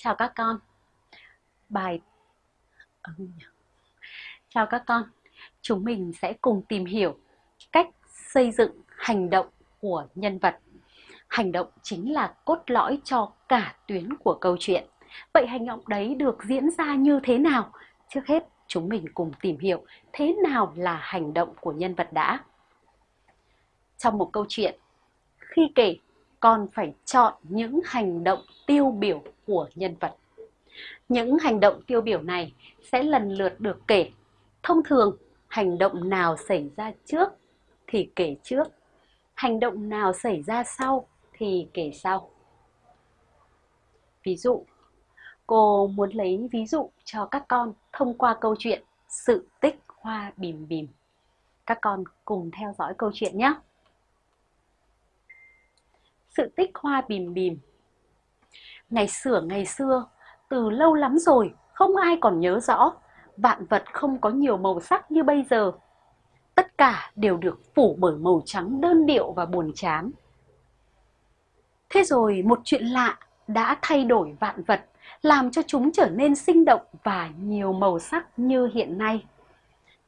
Chào các con. Bài ờ, Chào các con. Chúng mình sẽ cùng tìm hiểu cách xây dựng hành động của nhân vật. Hành động chính là cốt lõi cho cả tuyến của câu chuyện. Vậy hành động đấy được diễn ra như thế nào? Trước hết, chúng mình cùng tìm hiểu thế nào là hành động của nhân vật đã. Trong một câu chuyện, khi kể, còn phải chọn những hành động tiêu biểu của nhân vật. Những hành động tiêu biểu này sẽ lần lượt được kể. Thông thường, hành động nào xảy ra trước thì kể trước, hành động nào xảy ra sau thì kể sau. Ví dụ, cô muốn lấy ví dụ cho các con thông qua câu chuyện Sự tích hoa bìm bìm. Các con cùng theo dõi câu chuyện nhé. Sự tích hoa bìm bìm Ngày xưa ngày xưa, từ lâu lắm rồi, không ai còn nhớ rõ, vạn vật không có nhiều màu sắc như bây giờ. Tất cả đều được phủ bởi màu trắng đơn điệu và buồn chán. Thế rồi một chuyện lạ đã thay đổi vạn vật, làm cho chúng trở nên sinh động và nhiều màu sắc như hiện nay.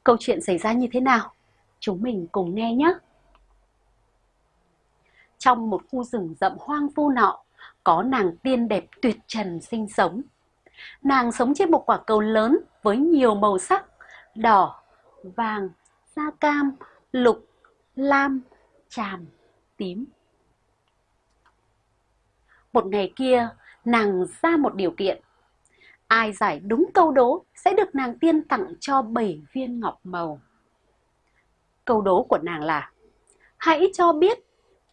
Câu chuyện xảy ra như thế nào? Chúng mình cùng nghe nhé! Trong một khu rừng rậm hoang vu nọ, có nàng tiên đẹp tuyệt trần sinh sống. Nàng sống trên một quả cầu lớn với nhiều màu sắc, đỏ, vàng, da cam, lục, lam, tràm, tím. Một ngày kia, nàng ra một điều kiện. Ai giải đúng câu đố sẽ được nàng tiên tặng cho bảy viên ngọc màu. Câu đố của nàng là Hãy cho biết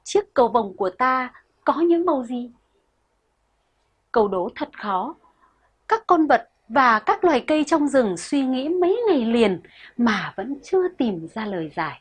chiếc cầu vồng của ta có những màu gì? Câu đố thật khó. Các con vật và các loài cây trong rừng suy nghĩ mấy ngày liền mà vẫn chưa tìm ra lời giải.